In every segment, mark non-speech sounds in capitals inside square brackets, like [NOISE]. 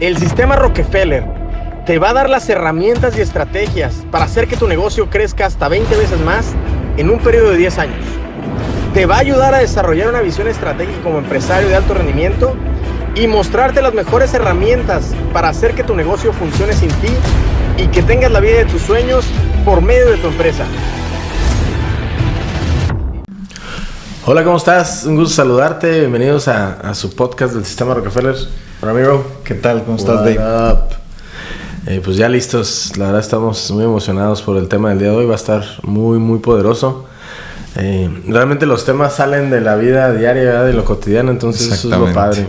El sistema Rockefeller te va a dar las herramientas y estrategias para hacer que tu negocio crezca hasta 20 veces más en un periodo de 10 años. Te va a ayudar a desarrollar una visión estratégica como empresario de alto rendimiento y mostrarte las mejores herramientas para hacer que tu negocio funcione sin ti y que tengas la vida de tus sueños por medio de tu empresa. Hola, ¿cómo estás? Un gusto saludarte. Bienvenidos a, su podcast del Sistema Rockefeller. Ramiro, ¿qué tal? ¿Cómo estás, Dave? Eh, pues ya listos. La verdad estamos muy emocionados por el tema del día de hoy. Va a estar muy, muy poderoso. Eh, realmente los temas salen de la vida diaria, de lo cotidiano, entonces eso es lo padre.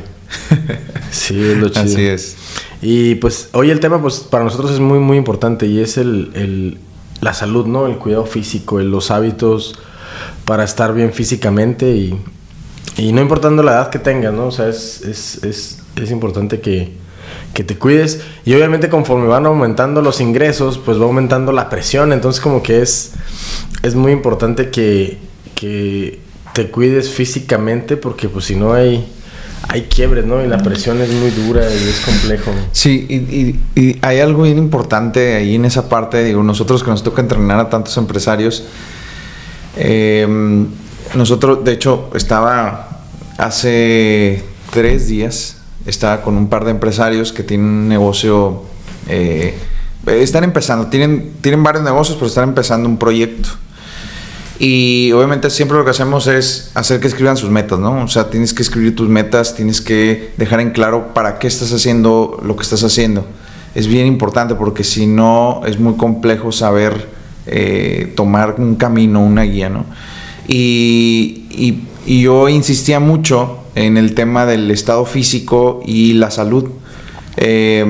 [LAUGHS] sí, es lo chido. Así es. Y pues hoy el tema pues para nosotros es muy, muy importante y es el, la salud, ¿no? El cuidado físico, los hábitos para estar bien físicamente y, no importando la edad que tengas, ¿no? O sea, es, es, importante que, te cuides y obviamente conforme van aumentando los ingresos, pues va aumentando la presión, entonces como que es, es muy importante que, que te cuides físicamente porque pues si no hay hay quiebres, ¿no? Y la presión es muy dura y es complejo. Sí, y, y, hay algo bien importante ahí en esa parte. Digo, nosotros que nos toca entrenar a tantos empresarios, Em, nosotros, de hecho, estaba hace tres días, estaba con un par de empresarios que tienen un negocio, eh, están empezando, tienen, tienen varios negocios, pero están empezando un proyecto. Y obviamente siempre lo que hacemos es hacer que escriban sus metas, ¿no? O sea, tienes que escribir tus metas, tienes que dejar en claro para qué estás haciendo lo que estás haciendo. Es bien importante porque si no es muy complejo saber eh, tomar un camino, una guía, ¿no? Y, yo insistía mucho en el tema del estado físico y la salud. Eh,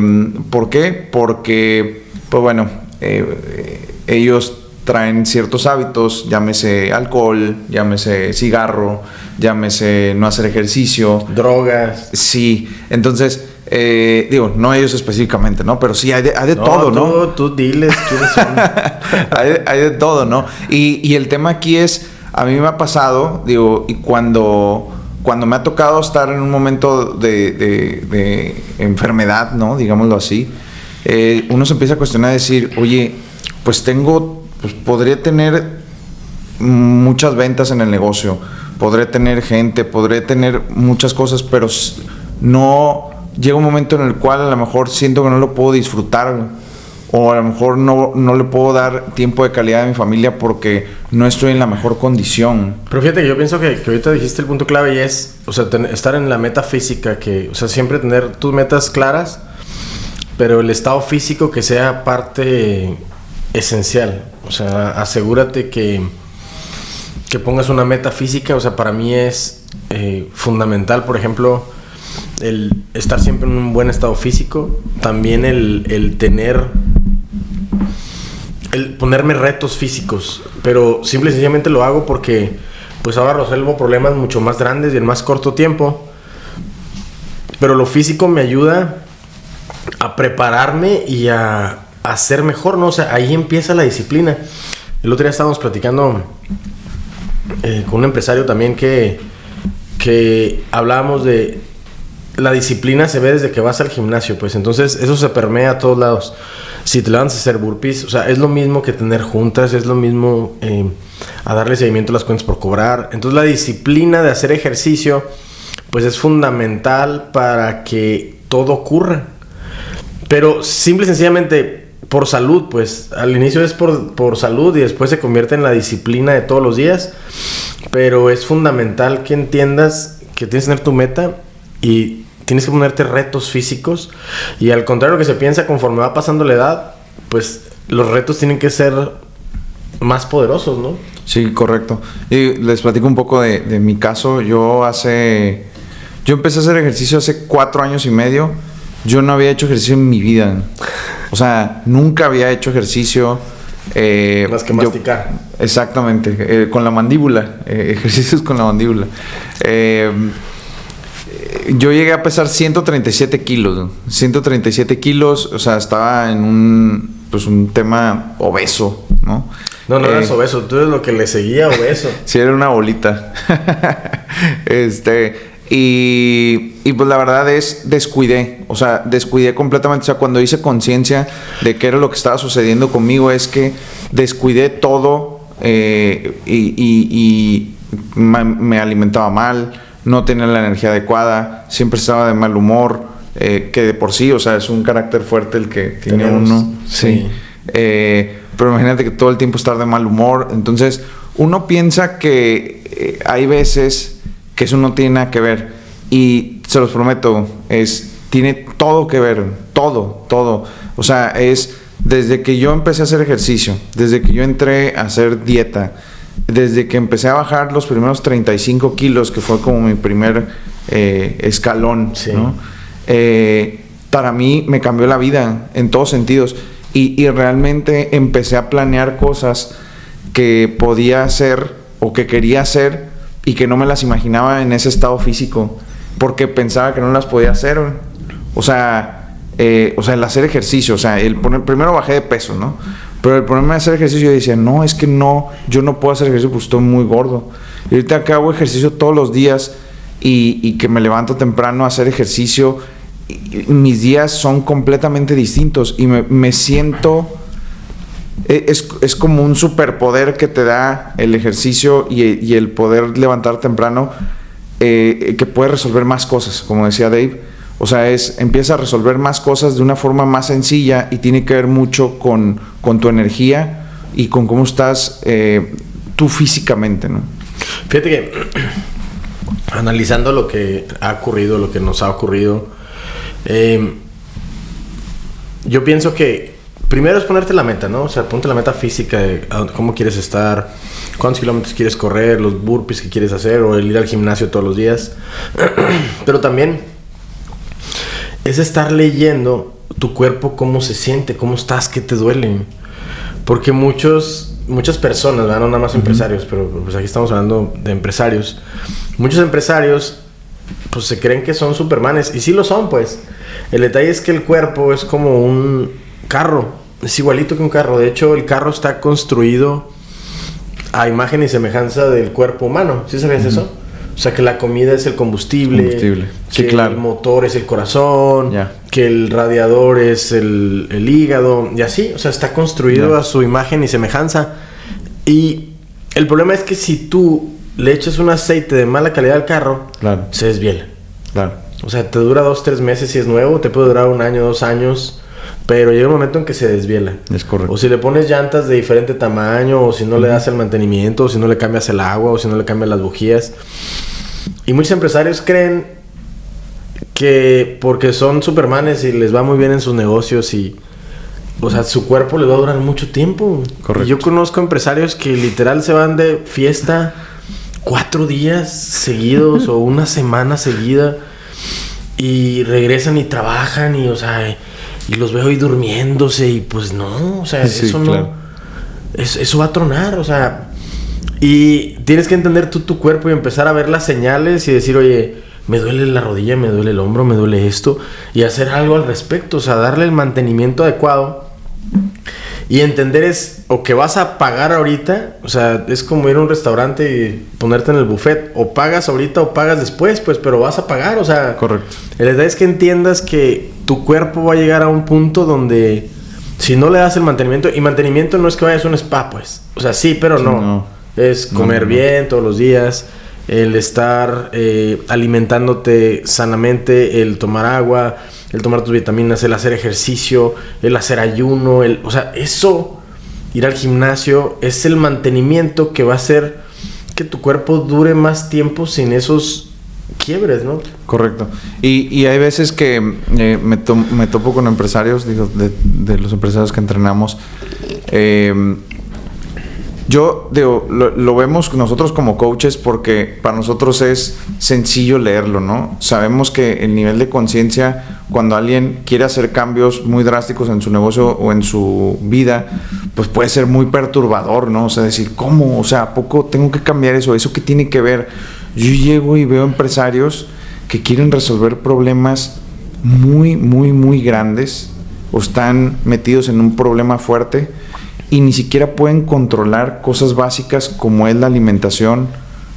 ¿Por qué? Porque, pues bueno, eh, ellos traen ciertos hábitos, llámese alcohol, llámese cigarro, llámese no hacer ejercicio. Drogas. Sí, entonces eh, digo, no ellos específicamente, ¿no? Pero sí hay de, todo, ¿no? Tú, diles quiénes son. [LAUGHS] hay, de, todo, ¿no? Y, el tema aquí es, a mí me ha pasado, digo, y cuando, cuando me ha tocado estar en un momento de, enfermedad, ¿no? Digámoslo así, eh, uno se empieza a cuestionar, decir, oye, pues tengo, pues podría tener muchas ventas en el negocio, podré tener gente, podré tener muchas cosas, pero no llega un momento en el cual a lo mejor siento que no lo puedo disfrutar o a lo mejor no, no le puedo dar tiempo de calidad a mi familia porque no estoy en la mejor condición. Pero fíjate que yo pienso que, que ahorita dijiste el punto clave y es, o sea, estar en la meta física, que, o sea, siempre tener tus metas claras, pero el estado físico que sea parte esencial. O sea, asegúrate que, que pongas una meta física, o sea, para mí es eh, fundamental, por ejemplo, el estar siempre en un buen estado físico, también el, tener, el ponerme retos físicos, pero simple y sencillamente lo hago porque pues ahora resuelvo problemas mucho más grandes y en más corto tiempo, pero lo físico me ayuda a prepararme y a, a ser mejor, ¿no? O sea, ahí empieza la disciplina. El otro día estábamos platicando eh, con un empresario también que, que hablábamos de la disciplina se ve desde que vas al gimnasio, pues entonces eso se permea a todos lados. Si te levantas a hacer burpees, o sea, es lo mismo que tener juntas, es lo mismo eh, a darle seguimiento a las cuentas por cobrar. Entonces la disciplina de hacer ejercicio, pues es fundamental para que todo ocurra. Pero simple y sencillamente por salud, pues al inicio es por, por salud y después se convierte en la disciplina de todos los días. Pero es fundamental que entiendas que tienes que tener tu meta y tienes que ponerte retos físicos y al contrario que se piensa conforme va pasando la edad, pues los retos tienen que ser más poderosos, ¿no? Sí, correcto. Y les platico un poco de, mi caso. Yo hace... Yo empecé a hacer ejercicio hace cuatro años y medio. Yo no había hecho ejercicio en mi vida. O sea, nunca había hecho ejercicio. Eh, Más que masticar. exactamente, eh, con la mandíbula. Eh, [LAUGHS] ejercicios con la mandíbula. Eh, yo llegué a pesar 137 kilos. 137 kilos, o sea, estaba en un, pues un tema obeso, ¿no? No, no eras eh, obeso, tú eres lo que le seguía obeso. [LAUGHS] sí, era una bolita. [LAUGHS] este, Y, y, pues la verdad es, descuidé, o sea, descuidé completamente, o sea, cuando hice conciencia de qué era lo que estaba sucediendo conmigo, es que descuidé todo eh, y, y, me alimentaba mal, no tenía la energía adecuada, siempre estaba de mal humor, eh, que de por sí, o sea, es un carácter fuerte el que tiene uno. Sí. Eh, pero imagínate que todo el tiempo estar de mal humor, entonces uno piensa que hay veces que eso no tiene nada que ver. Y se los prometo, es, tiene todo que ver, todo, todo. O sea, es desde que yo empecé a hacer ejercicio, desde que yo entré a hacer dieta, desde que empecé a bajar los primeros 35 kilos, que fue como mi primer eh, escalón, eh, para mí me cambió la vida en todos sentidos. Y, y realmente empecé a planear cosas que podía hacer o que quería hacer y que no me las imaginaba en ese estado físico porque pensaba que no las podía hacer. O sea, eh, o sea, el hacer ejercicio, o sea, el poner, primero bajé de peso, ¿no? Pero el problema de hacer ejercicio, yo decía, no, es que no, yo no puedo hacer ejercicio porque estoy muy gordo. Y ahorita que hago ejercicio todos los días y, que me levanto temprano a hacer ejercicio, mis días son completamente distintos y me, siento e, es, como un superpoder que te da el ejercicio y, el poder levantar temprano, eh, que puede resolver más cosas, como decía Dave. O sea, es, empieza a resolver más cosas de una forma más sencilla y tiene que ver mucho con, tu energía y con cómo estás eh, tú físicamente, ¿no? Fíjate que [CLEARS THROAT] analizando lo que ha ocurrido, lo que nos ha ocurrido, eh, yo pienso que primero es ponerte la meta, ¿no? O sea, ponte la meta física de cómo quieres estar, cuántos kilómetros quieres correr, los burpees que quieres hacer o el ir al gimnasio todos los días. [CLEARS THROAT] Pero también es estar leyendo tu cuerpo, cómo se siente, cómo estás, qué te duele. Porque muchos, muchas personas, no nada más empresarios, pero pues aquí estamos hablando de empresarios. Muchos empresarios pues se creen que son supermanes y sí lo son, pues. El detalle es que el cuerpo es como un carro es igualito que un carro. De hecho, el carro está construido a imagen y semejanza del cuerpo humano. ¿Sí sabías eso? O sea, que la comida es el combustible, combustible. que el motor es el corazón, que el radiador es el, hígado, y así. O sea, está construido a su imagen y semejanza. Y el problema es que si tú le echas un aceite de mala calidad al carro, se desviela. Claro. O sea, te dura dos, tres meses si es nuevo, te puede durar un año, dos años. Pero llega un momento en que se desviela. Es correcto. O si le pones llantas de diferente tamaño, o si no le das el mantenimiento, o si no le cambias el agua, o si no le cambias las bujías. Y muchos empresarios creen que porque son supermanes y les va muy bien en sus negocios y... O sea, su cuerpo les va a durar mucho tiempo. Correcto. yo conozco empresarios que literal se van de fiesta cuatro días seguidos o una semana seguida y regresan y trabajan y, o sea, y los veo ahí durmiéndose y pues no, o sea, eso no... eso va a tronar, o sea... Y tienes que entender tú tu cuerpo y empezar a ver las señales y decir, oye, me duele la rodilla, me duele el hombro, me duele esto, y hacer algo al respecto, o sea, darle el mantenimiento adecuado. Y entender es, o que vas a pagar ahorita, o sea, es como ir a un restaurante y ponerte en el buffet, o pagas ahorita o pagas después, pues, pero vas a pagar, o sea. Correcto. La idea es que entiendas que tu cuerpo va a llegar a un punto donde si no le das el mantenimiento, y mantenimiento no es que vayas a un spa, pues. O sea, sí, pero no. Es comer bien todos los días, el estar eh, alimentándote sanamente, el tomar agua, el tomar tus vitaminas, el hacer ejercicio, el hacer ayuno, el, o sea, eso, ir al gimnasio, es el mantenimiento que va a hacer que tu cuerpo dure más tiempo sin esos quiebres, ¿no? Correcto. Y, hay veces que eh, me, topo con empresarios, digo, de, los empresarios que entrenamos. Eh, yo digo, lo, vemos nosotros como coaches porque para nosotros es sencillo leerlo, ¿no? Sabemos que el nivel de conciencia, cuando alguien quiere hacer cambios muy drásticos en su negocio o en su vida, pues puede ser muy perturbador, ¿no? O sea, decir, ¿cómo? O sea, ¿a poco tengo que cambiar eso? ¿Eso qué tiene que ver? Yo llego y veo empresarios que quieren resolver problemas muy, muy, muy grandes o están metidos en un problema fuerte y ni siquiera pueden controlar cosas básicas como es la alimentación,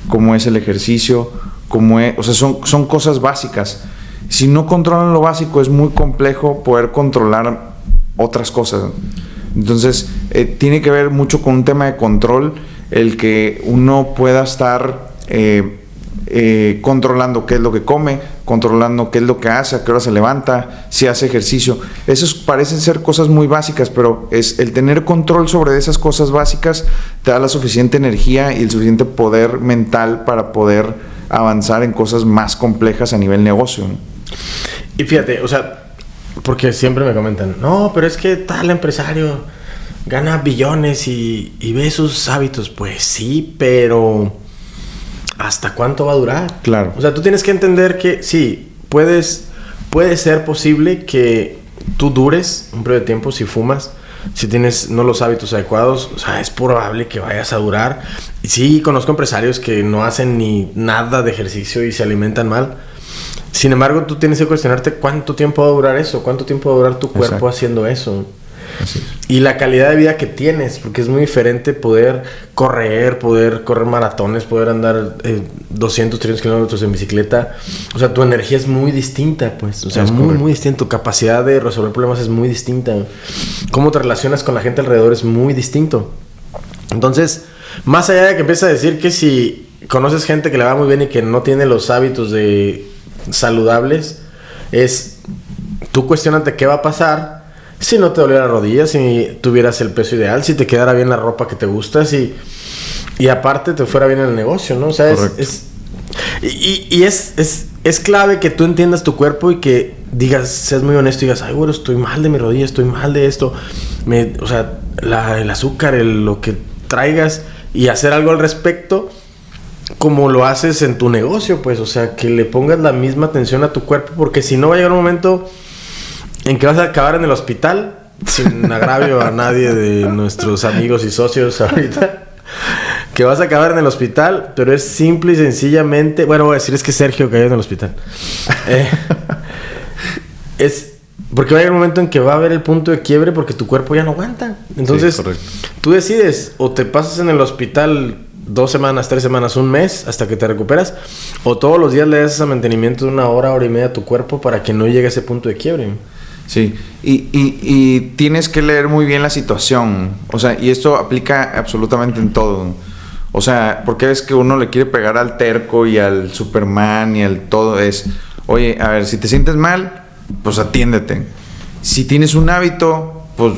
como es el ejercicio, como es, o sea, son, son cosas básicas. Si no controlan lo básico, es muy complejo poder controlar otras cosas. Entonces, eh, tiene que ver mucho con un tema de control, el que uno pueda estar eh, eh, controlando qué es lo que come, controlando qué es lo que hace, a qué hora se levanta, si hace ejercicio. Esos parecen ser cosas muy básicas, pero es el tener control sobre esas cosas básicas te da la suficiente energía y el suficiente poder mental para poder avanzar en cosas más complejas a nivel negocio. Y fíjate, o sea, porque siempre me comentan, no, pero es que tal empresario gana billones y ve sus hábitos. Pues sí, pero ¿hasta cuánto va a durar? Claro. O sea, tú tienes que entender que sí, puedes, puede ser posible que tú dures un periodo de tiempo si fumas. Si tienes no los hábitos adecuados, o sea, es probable que vayas a durar. Y sí, conozco empresarios que no hacen ni nada de ejercicio y se alimentan mal. Sin embargo, tú tienes que cuestionarte cuánto tiempo va a durar eso, cuánto tiempo va a durar tu cuerpo Exacto. haciendo eso. Y la calidad de vida que tienes, porque es muy diferente poder correr, poder correr maratones, poder andar eh, 200, 300 kilómetros en bicicleta. O sea, tu energía es muy distinta, pues. O sea, Es muy, correcto. muy distinta. Tu capacidad de resolver problemas es muy distinta. Cómo te relacionas con la gente alrededor es muy distinto. Entonces, más allá de que empieces a decir que si conoces gente que le va muy bien y que no tiene los hábitos de saludables, es tú cuestionate qué va a pasar si no te doliera la rodilla, si tuvieras el peso ideal, si te quedara bien la ropa que te gusta, si y aparte te fuera bien en el negocio, ¿no? O sea, es, Correcto. es- y, y- y es, es, es clave que tú entiendas tu cuerpo y que digas, seas muy honesto y digas, ay, bueno, estoy mal de mi rodilla, estoy mal de esto. Me, o sea, la- el azúcar, el- lo que traigas y hacer algo al respecto como lo haces en tu negocio, pues, o sea, que le pongas la misma atención a tu cuerpo, porque si no va a llegar un momento en que vas a acabar en el hospital, sin [LAUGHS] agravio a nadie de nuestros amigos y socios ahorita, que vas a acabar en el hospital, pero es simple y sencillamente, bueno, voy a decir, es que Sergio cayó en el hospital. Eh, [LAUGHS] es porque va a llegar un momento en que va a haber el punto de quiebre porque tu cuerpo ya no aguanta. Entonces, tú decides o te pasas en el hospital dos semanas, tres semanas, un mes hasta que te recuperas, o todos los días le das ese mantenimiento de una hora, hora y media a tu cuerpo para que no llegue a ese punto de quiebre. Sí, y, y- tienes que leer muy bien la situación. O sea, y esto aplica absolutamente en todo. O sea, porque ves que uno le quiere pegar al terco y al Superman y al todo. Es, oye, a ver, si te sientes mal, pues atiéndete. Si tienes un hábito, pues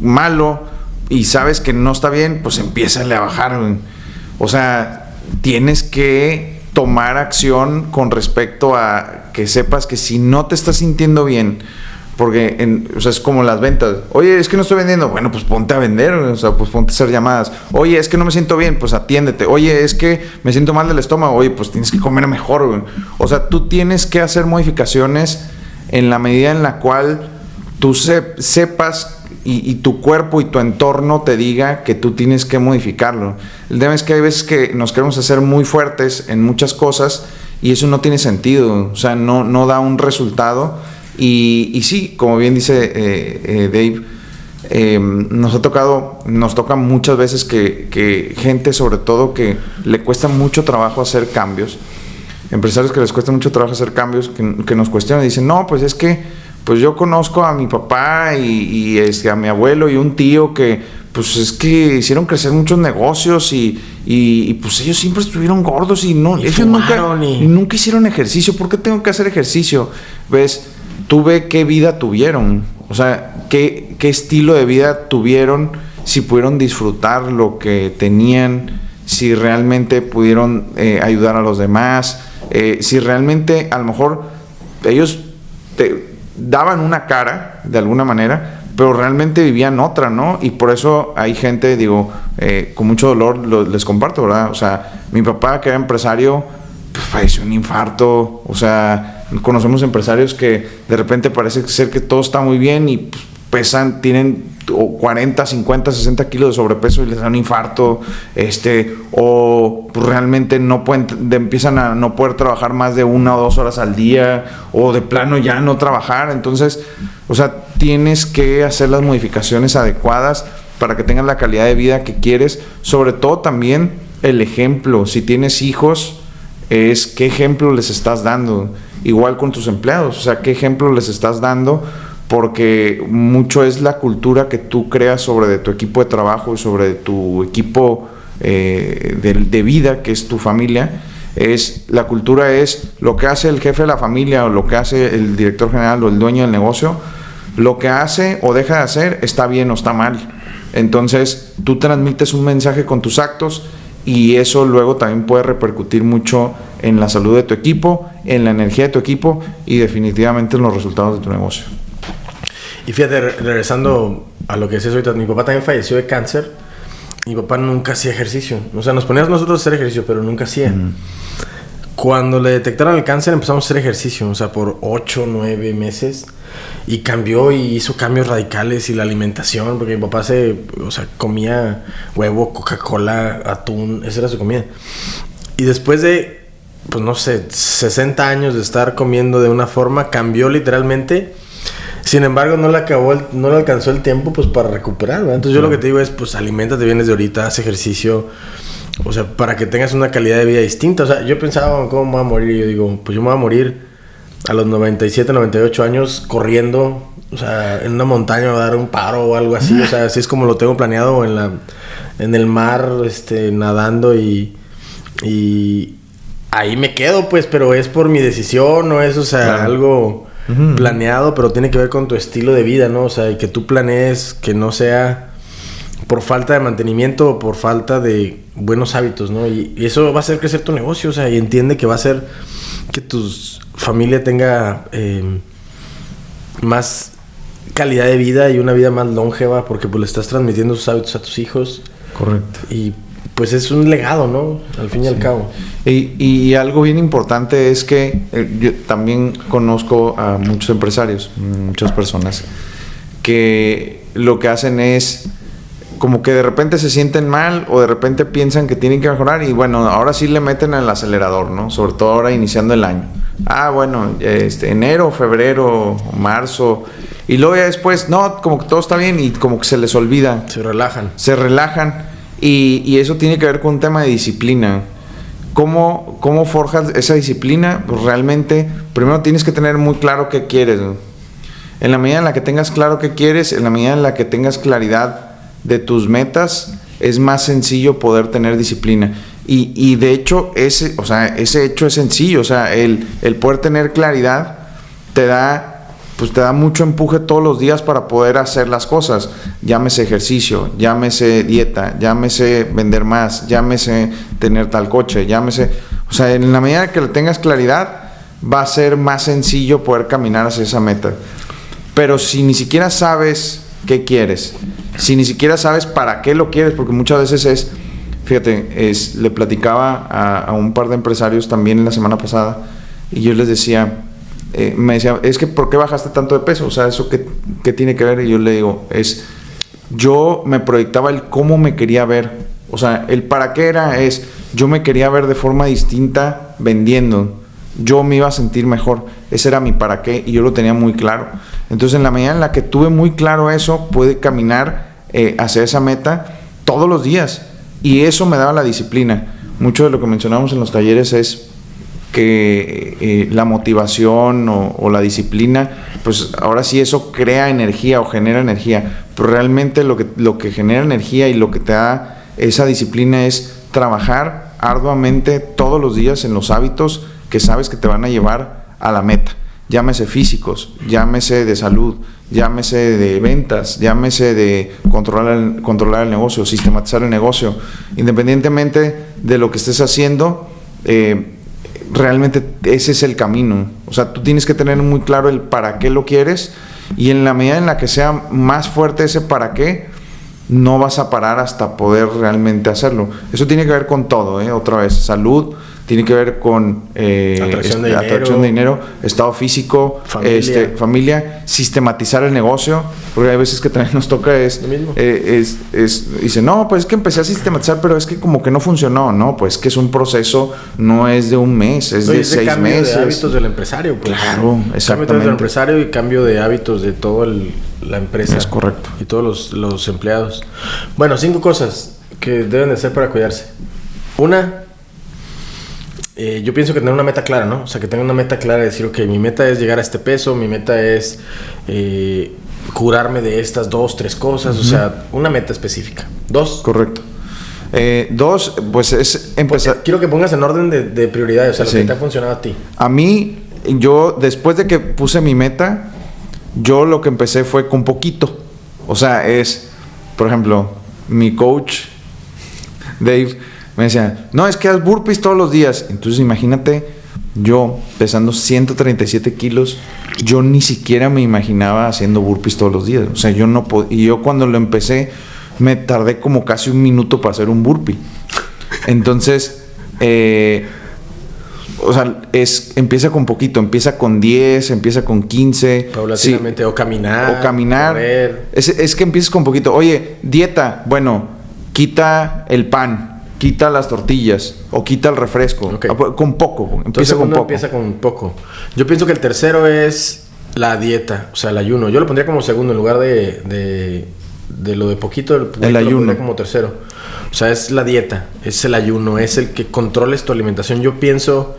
malo, y sabes que no está bien, pues empiézale a bajar. O sea, tienes que tomar acción con respecto a que sepas que si no te estás sintiendo bien, porque en- o sea, es como las ventas. Oye, es que no estoy vendiendo. Bueno, pues ponte a vender, o sea, pues ponte a hacer llamadas. Oye, es que no me siento bien, pues atiéndete. Oye, es que me siento mal del estómago. Oye, pues tienes que comer mejor. güey. O sea, tú tienes que hacer modificaciones en la medida en la cual tú se- sepas y, y tu cuerpo y tu entorno te diga que tú tienes que modificarlo. El tema es que hay veces que nos queremos hacer muy fuertes en muchas cosas y eso no tiene sentido, o sea, no, no da un resultado. Y, y sí, como bien dice eh, eh, Dave, eh, nos ha tocado, nos toca muchas veces que, que gente, sobre todo, que le cuesta mucho trabajo hacer cambios, empresarios que les cuesta mucho trabajo hacer cambios, que, que nos cuestionan y dicen, no, pues es que pues yo conozco a mi papá y, y, este, a mi abuelo y un tío que pues es que hicieron crecer muchos negocios y, y- y, pues ellos siempre estuvieron gordos y no, ellos nunca, nunca hicieron ejercicio. ¿Por qué tengo que hacer ejercicio? Ves, tú ve qué vida tuvieron, o sea, qué, qué estilo de vida tuvieron, si pudieron disfrutar lo que tenían, si realmente pudieron eh, ayudar a los demás, eh, si realmente a lo mejor ellos te daban una cara de alguna manera, pero realmente vivían otra, ¿no? Y por eso hay gente, digo, eh, con mucho dolor lo- les comparto, ¿verdad? O sea, mi papá que era empresario, pues, falleció un infarto, o sea, conocemos empresarios que de repente parece ser que todo está muy bien y pues, pesan, tienen o 40, 50, 60 kilos de sobrepeso y les da un infarto, este, o pues, realmente no pueden, de- empiezan a no poder trabajar más de una o dos horas al día, o de plano ya no trabajar, entonces, o sea, tienes que hacer las modificaciones adecuadas para que tengas la calidad de vida que quieres, sobre todo también el ejemplo, si tienes hijos, es qué ejemplo les estás dando. Igual con tus empleados, o sea, qué ejemplo les estás dando, porque mucho es la cultura que tú creas sobre de tu equipo de trabajo y sobre tu equipo eh, de, de vida, que es tu familia es la cultura es lo que hace el jefe de la familia o lo que hace el director general o el dueño del negocio, lo que hace o deja de hacer está bien o está mal. Entonces tú transmites un mensaje con tus actos y eso luego también puede repercutir mucho en la salud de tu equipo, en la energía de tu equipo y definitivamente en los resultados de tu negocio. Y fíjate, regresando a lo que decías ahorita, mi papá también falleció de cáncer. Mi papá nunca hacía ejercicio. O sea, nos poníamos nosotros a hacer ejercicio, pero nunca hacía. Cuando le detectaron el cáncer empezamos a hacer ejercicio, o sea, por 8, 9 meses. Y cambió y hizo cambios radicales y la alimentación, porque mi papá se, o sea, comía huevo, Coca-Cola, atún, esa era su comida. Y después de, pues no sé, 60 años de estar comiendo de una forma, cambió literalmente. Sin embargo, no le acabó, no le alcanzó el tiempo pues para recuperar, Entonces yo lo que te digo es, pues alimentate bien desde ahorita, haz ejercicio, o sea, para que tengas una calidad de vida distinta. O sea, yo pensaba, ¿cómo me voy a morir? Y yo digo, pues yo me voy a morir a los 97, 98 años corriendo, o sea, en una montaña a dar un paro o algo así. O sea, así es como lo tengo planeado en, la, en el mar, este, nadando y, y ahí me quedo, pues, pero es por mi decisión, no es, o sea, algo planeado, pero tiene que ver con tu estilo de vida, ¿no? O sea, y que tú planees que no sea por falta de mantenimiento o por falta de buenos hábitos, ¿no? Y, eso va a hacer crecer tu negocio, o sea, y entiende que va a hacer que tu familia tenga eh, más calidad de vida y una vida más longeva porque pues le estás transmitiendo sus hábitos a tus hijos. Correcto. Y pues es un legado, ¿no? Al fin y al cabo. Y, y, algo bien importante es que eh, yo también conozco a muchos empresarios, muchas personas, que lo que hacen es como que de repente se sienten mal o de repente piensan que tienen que mejorar y bueno, ahora sí le meten al acelerador, ¿no? Sobre todo ahora iniciando el año. Ah, bueno, este, enero, febrero, marzo. Y luego ya después, no, como que todo está bien y como que se les olvida. Se relajan. Se relajan. Y, y eso tiene que ver con un tema de disciplina. ¿Cómo, ¿Cómo forjas esa disciplina? Pues realmente, primero tienes que tener muy claro qué quieres. En la medida en la que tengas claro qué quieres, en la medida en la que tengas claridad de tus metas, es más sencillo poder tener disciplina. Y, y, de hecho, ese, o sea, ese hecho es sencillo. O sea, el, el poder tener claridad te da, pues te da mucho empuje todos los días para poder hacer las cosas. Llámese ejercicio, llámese dieta, llámese vender más, llámese tener tal coche, llámese. O sea, en la medida que le tengas claridad, va a ser más sencillo poder caminar hacia esa meta. Pero si ni siquiera sabes qué quieres, si ni siquiera sabes para qué lo quieres, porque muchas veces es, fíjate, es, le platicaba a, un par de empresarios también la semana pasada y yo les decía, eh, me decía, es que ¿por qué bajaste tanto de peso? O sea, ¿eso qué, qué tiene que ver? Y yo le digo, es, yo me proyectaba el cómo me quería ver. O sea, el para qué era es, yo me quería ver de forma distinta vendiendo. Yo me iba a sentir mejor. Ese era mi para qué y yo lo tenía muy claro. Entonces, en la medida en la que tuve muy claro eso, pude caminar eh, hacia esa meta todos los días. Y eso me daba la disciplina. Mucho de lo que mencionamos en los talleres es que eh, la motivación o, la disciplina, pues ahora sí eso crea energía o genera energía. Pero realmente lo que, lo que genera energía y lo que te da esa disciplina es trabajar arduamente todos los días en los hábitos que sabes que te van a llevar a la meta llámese físicos, llámese de salud, llámese de ventas, llámese de controlar el, controlar el negocio, sistematizar el negocio, independientemente de lo que estés haciendo, eh, realmente ese es el camino. O sea, tú tienes que tener muy claro el para qué lo quieres y en la medida en la que sea más fuerte ese para qué, no vas a parar hasta poder realmente hacerlo. Eso tiene que ver con todo, ¿eh? otra vez, salud, tiene que ver con eh, atracción, de de dinero, estado físico, familia. Este, familia, sistematizar el negocio, porque hay veces que también nos toca es, eh, es, es, dice, no, pues es que empecé a sistematizar, pero es que como que no funcionó, no, pues que es un proceso, no es de un mes, es de seis meses. De hábitos del empresario, pues, claro, exactamente. Cambio del empresario y cambio de hábitos de toda la empresa. Es correcto. Y todos los, los empleados. Bueno, cinco cosas que deben de hacer para cuidarse. Una, eh, yo pienso que tener una meta clara, ¿no? O sea, que tenga una meta clara de decir, ok, mi meta es llegar a este peso, mi meta es eh, curarme de estas dos, tres cosas, o sea, una meta específica. Dos. Correcto. Eh, dos, pues es empezar. Quiero que pongas en orden de, de prioridades, o sea, lo que te ha funcionado a ti. A mí, yo, después de que puse mi meta, yo lo que empecé fue con poquito. O sea, es, por ejemplo, mi coach, Dave, me decía, no, es que haz burpees todos los días. Entonces imagínate, yo pesando 137 kilos, yo ni siquiera me imaginaba haciendo burpees todos los días. O sea, yo no podía, y yo cuando lo empecé, me tardé como casi un minuto para hacer un burpee. Entonces, eh, o sea, es, empieza con poquito, empieza con 10, empieza con 15. Paulatinamente, o caminar. O caminar. Es, es, que empiezas con poquito. Oye, dieta, bueno, quita el pan quita las tortillas o quita el refresco. Ah, pues, con poco. Empieza con poco. Empieza con poco. Yo pienso que el tercero es la dieta, o sea, el ayuno. Yo lo pondría como segundo en lugar de, de, lo de poquito. El, el ayuno. como tercero. O sea, es la dieta, es el ayuno, es el que controles tu alimentación. Yo pienso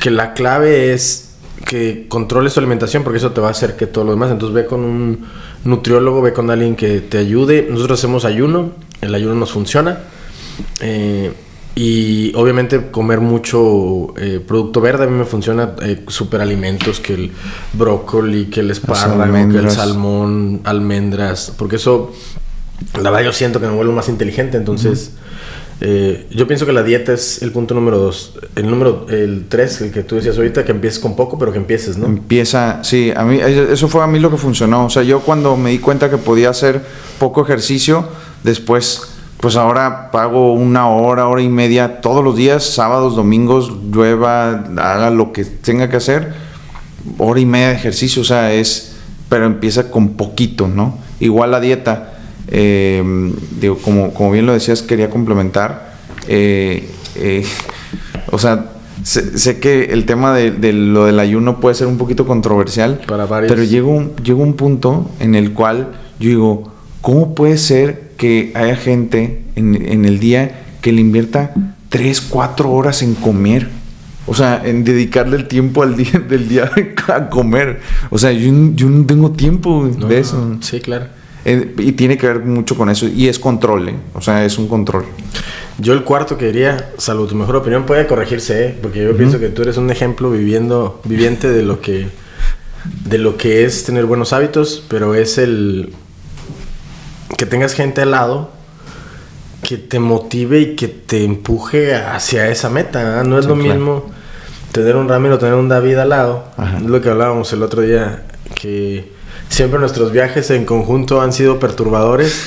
que la clave es que controles tu alimentación porque eso te va a hacer que todo lo demás. Entonces ve con un nutriólogo, ve con alguien que te ayude. Nosotros hacemos ayuno, el ayuno nos funciona eh, y obviamente comer mucho eh, producto verde a mí me funciona eh, superalimentos que el brócoli, que el espárrago, que el salmón, almendras, porque eso la verdad yo siento que me vuelvo más inteligente, entonces eh, yo pienso que la dieta es el punto número dos. El número, el tres, el que tú decías ahorita, que empieces con poco, pero que empieces, ¿no? Empieza, sí, a mí, eso fue a mí lo que funcionó. O sea, yo cuando me di cuenta que podía hacer poco ejercicio, después pues ahora pago una hora, hora y media todos los días, sábados, domingos, llueva, haga lo que tenga que hacer, hora y media de ejercicio, o sea, es, pero empieza con poquito, ¿no? Igual la dieta, eh, digo, como, como bien lo decías, quería complementar, eh, eh, o sea, sé, que el tema de, lo del ayuno puede ser un poquito controversial, Para pero llega un, llega un punto en el cual yo digo, ¿cómo puede ser que haya gente en, el día que le invierta 3, 4 horas en comer. O sea, en dedicarle el tiempo al día [LAUGHS] del día a comer. O sea, yo, no tengo tiempo de eso. Sí, claro. Eh, y tiene que ver mucho con eso. Y es control, ¿eh? O sea, es un control. Yo el cuarto que diría, salvo tu mejor opinión, puede corregirse, ¿eh? Porque yo pienso que tú eres un ejemplo viviendo, viviente de lo que de lo que es tener buenos hábitos, pero es el que tengas gente al lado que te motive y que te empuje hacia esa meta. No es lo mismo tener un Ramiro, tener un David al lado. Es lo que hablábamos el otro día, que siempre nuestros viajes en conjunto han sido perturbadores.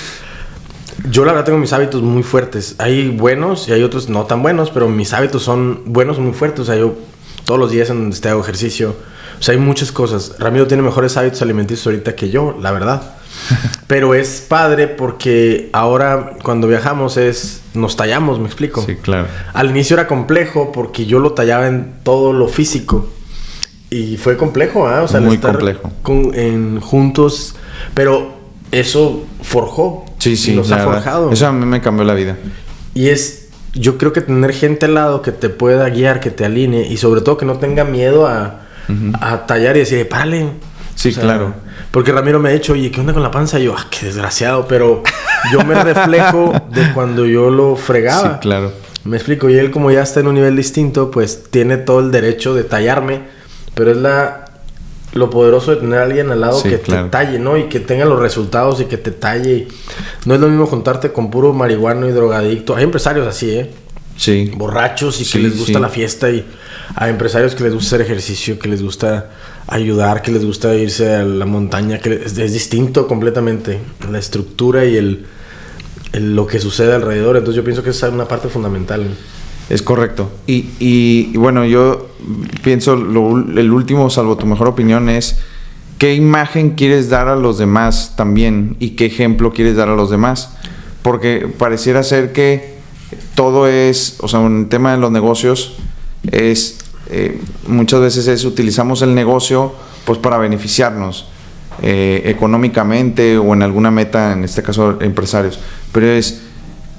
Yo la verdad tengo mis hábitos muy fuertes. Hay buenos y hay otros no tan buenos, pero mis hábitos son buenos, muy fuertes. O sea, yo todos los días en donde esté hago ejercicio. O sea, hay muchas cosas. Ramiro tiene mejores hábitos alimenticios ahorita que yo, la verdad. [LAUGHS] Pero es padre porque ahora cuando viajamos es nos tallamos, me explico. Sí, claro. Al inicio era complejo porque yo lo tallaba en todo lo físico. Y fue complejo, ¿ah? O sea, Muy complejo. en, juntos. Pero eso forjó. Sí, sí. Nos ha forjado. Eso a mí me cambió la vida. Y es. Yo creo que tener gente al lado que te pueda guiar, que te alinee y sobre todo que no tenga miedo a, a tallar y decir, párale. Sí, claro. Porque Ramiro me ha dicho, oye, ¿qué onda con la panza? Y yo, ah, qué desgraciado, pero yo me reflejo de cuando yo lo fregaba. Sí, claro. Me explico, y él como ya está en un nivel distinto, pues tiene todo el derecho de tallarme, pero es la lo poderoso de tener a alguien al lado que te talle, ¿no? Y que tenga los resultados y que te talle. No es lo mismo juntarte con puro marihuano y drogadicto. Hay empresarios así, ¿eh? Sí. Borrachos y que les gusta la fiesta y hay empresarios que les gusta hacer ejercicio, que les gusta ayudar, que les gusta irse a la montaña, que es, distinto completamente la estructura y el, lo que sucede alrededor. Entonces yo pienso que esa es una parte fundamental. Es correcto. Y, y, bueno, yo pienso, el último, salvo tu mejor opinión, es qué imagen quieres dar a los demás también y qué ejemplo quieres dar a los demás. Porque pareciera ser que todo es, o sea, un tema de los negocios es eh, muchas veces es utilizamos el negocio pues para beneficiarnos eh, económicamente o en alguna meta, en este caso empresarios. Pero es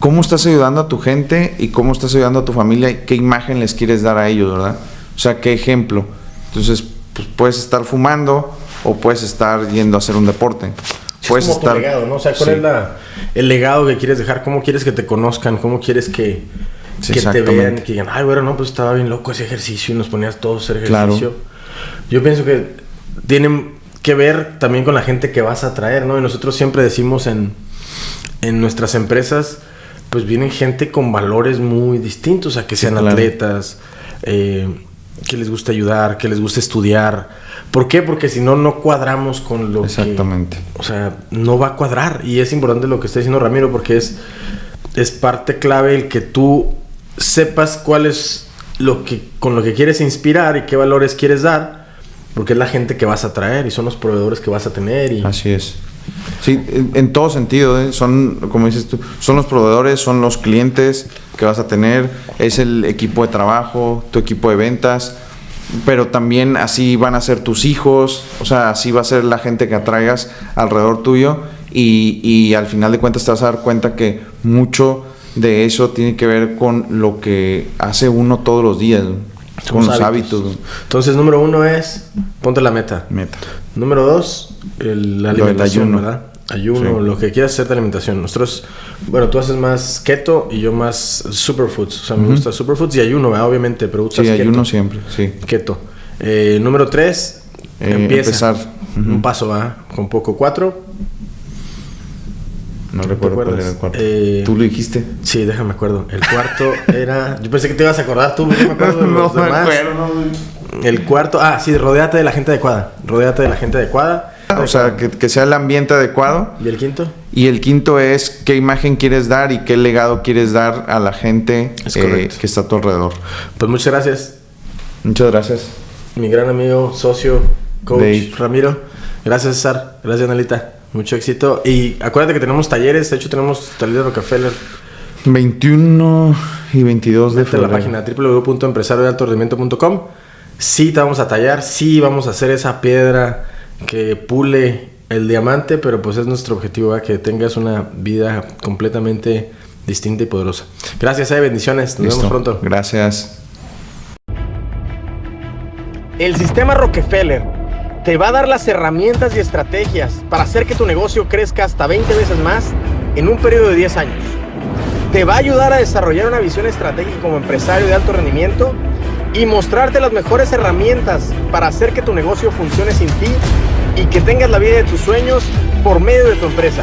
cómo estás ayudando a tu gente y cómo estás ayudando a tu familia y qué imagen les quieres dar a ellos, ¿verdad? O sea, qué ejemplo. Entonces, pues puedes estar fumando o puedes estar yendo a hacer un deporte. puedes como tu estar. legado, ¿no? O sea, ¿cuál Sí. es la- el legado que quieres dejar? ¿Cómo quieres que te conozcan? ¿Cómo quieres que, Sí, que te vean? Que digan, ay, bueno, no, pues estaba bien loco ese ejercicio y nos ponías todos a hacer Claro. ejercicio. Yo pienso que tienen que ver también con la gente que vas a traer, ¿no? Y nosotros siempre decimos en, en nuestras empresas, pues vienen gente con valores muy distintos, a que Sí, sean claro. atletas, eh, que les gusta ayudar, que les gusta estudiar. ¿Por qué? Porque si no, no cuadramos con lo que... Exactamente. O sea, no va a cuadrar. Y es importante lo que está diciendo Ramiro porque es, es parte clave el que tú sepas cuál es lo que, con lo que quieres inspirar y qué valores quieres dar. Porque es la gente que vas a traer y son los proveedores que vas a tener. Y, Así es. Sí, en, todo sentido, ¿eh? son, como dices tú, son los proveedores, son los clientes que vas a tener, es el equipo de trabajo, tu equipo de ventas, pero también así van a ser tus hijos, o sea, así va a ser la gente que atraigas alrededor tuyo y, y al final de cuentas te vas a dar cuenta que mucho de eso tiene que ver con lo que hace uno todos los días, con los hábitos. Entonces, número uno es, ponte la meta. Meta. Número dos, el- la alimentación, ayuno. ¿verdad? Ayuno, Sí. lo que quieras hacer de alimentación. Nosotros, bueno, tú haces más keto y yo más superfoods. O sea, me gusta superfoods y ayuno, ¿verdad? Obviamente, pero Sí, keto. ayuno siempre, sí. Keto. Eh, número tres, Eh, empieza. empezar. Un paso, ¿verdad? Con poco. Cuatro, No recuerdo cuál era el cuarto. Eh, Tú lo dijiste. sí, déjame acuerdo. El cuarto [LAUGHS] era... Yo pensé que te ibas a acordar tú, no me [LAUGHS] acuerdo de los demás. El cuarto, ah, sí, rodeate de la gente adecuada. Rodeate de la gente adecuada. O sea, que, que sea el ambiente adecuado. ¿Y el quinto? Y el quinto es qué imagen quieres dar y qué legado quieres dar a la gente Es eh, que está a tu alrededor. Pues muchas gracias. Muchas gracias. mi gran amigo, socio, coach Dave. Ramiro. Gracias, César. Gracias, Anelita. Mucho éxito. Y acuérdate que tenemos talleres. De hecho, tenemos taller de Rockefeller. 21 y 22 de Vete a la febrero. página www.empresariodealtorendimiento.com. Sí, te vamos a tallar. Sí, vamos a hacer esa piedra que pule el diamante. Pero pues es nuestro objetivo, ¿verdad? que tengas una vida completamente distinta y poderosa. Gracias, eh. Bendiciones. Nos Listo. vemos pronto. Gracias. El sistema Rockefeller te va a dar las herramientas y estrategias para hacer que tu negocio crezca hasta 20 veces más en un periodo de 10 años. Te va a ayudar a desarrollar una visión estratégica como empresario de alto rendimiento y mostrarte las mejores herramientas para hacer que tu negocio funcione sin ti y que tengas la vida de tus sueños por medio de tu empresa.